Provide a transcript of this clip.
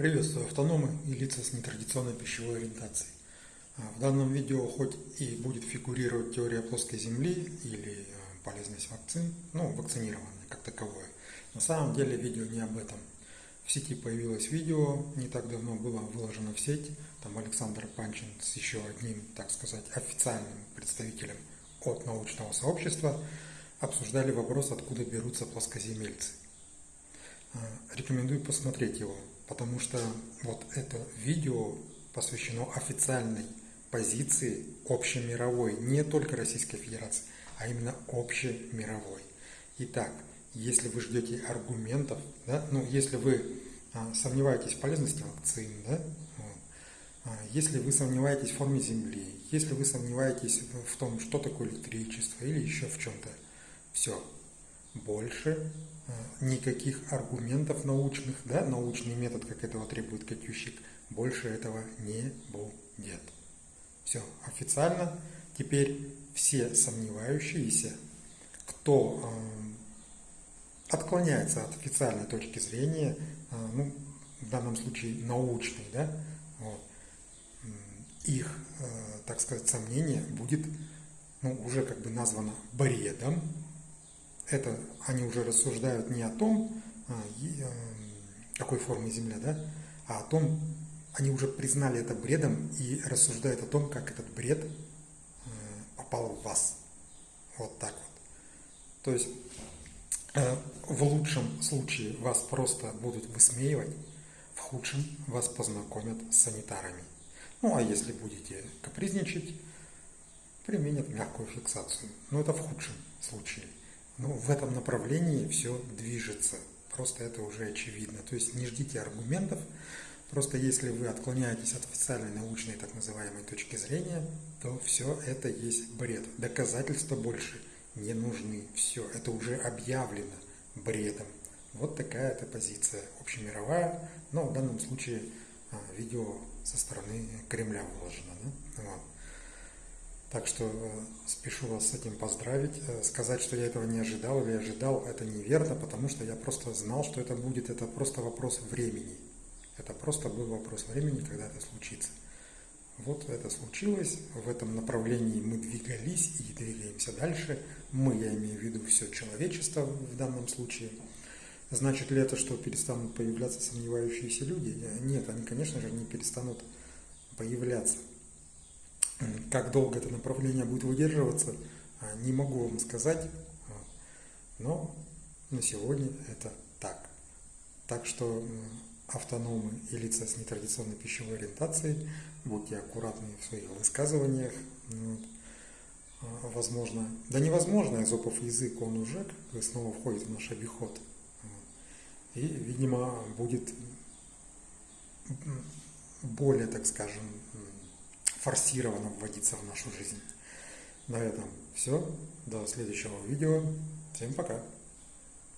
Приветствую автономы и лица с нетрадиционной пищевой ориентацией. А, в данном видео хоть и будет фигурировать теория плоской Земли или а, полезность вакцин, ну, вакцинирование как таковое, на самом деле видео не об этом. В сети появилось видео, не так давно было выложено в сеть, там Александр Панчин с еще одним, так сказать, официальным представителем от научного сообщества обсуждали вопрос, откуда берутся плоскоземельцы. А, рекомендую посмотреть его потому что вот это видео посвящено официальной позиции общемировой, не только Российской Федерации, а именно общемировой. Итак, если вы ждете аргументов, да, ну, если вы а, сомневаетесь в полезности вакцин, да, а, если вы сомневаетесь в форме Земли, если вы сомневаетесь в том, что такое электричество или еще в чем-то, все, больше Э, никаких аргументов научных, да, научный метод, как этого требует Катющик, больше этого не будет. Все, официально теперь все сомневающиеся, кто э, отклоняется от официальной точки зрения, э, ну, в данном случае научной, да, вот, их, э, так сказать, сомнение будет ну, уже как бы названо бредом, это они уже рассуждают не о том, а, э, какой формы Земля, да, а о том, они уже признали это бредом и рассуждают о том, как этот бред э, попал в вас. Вот так вот. То есть э, в лучшем случае вас просто будут высмеивать, в худшем вас познакомят с санитарами. Ну а если будете капризничать, применят мягкую фиксацию. Но это в худшем случае. Ну, в этом направлении все движется. Просто это уже очевидно. То есть не ждите аргументов. Просто если вы отклоняетесь от официальной научной так называемой точки зрения, то все это есть бред. Доказательства больше не нужны. Все, это уже объявлено бредом. Вот такая эта позиция общемировая, но в данном случае а, видео со стороны Кремля выложено. Да? Вот. Так что э, спешу вас с этим поздравить. Э, сказать, что я этого не ожидал или ожидал, это неверно, потому что я просто знал, что это будет. Это просто вопрос времени. Это просто был вопрос времени, когда это случится. Вот это случилось, в этом направлении мы двигались и двигаемся дальше. Мы, я имею в виду все человечество в данном случае. Значит ли это, что перестанут появляться сомневающиеся люди? Нет, они, конечно же, не перестанут появляться. Как долго это направление будет выдерживаться, а, не могу вам сказать, но на сегодня это так. Так что автономы и лица с нетрадиционной пищевой ориентацией, будьте аккуратны в своих высказываниях. А, возможно, да невозможно, изопов язык, он уже как снова входит в наш обиход. И, видимо, будет более, так скажем, форсированно вводиться в нашу жизнь. На этом все. До следующего видео. Всем пока.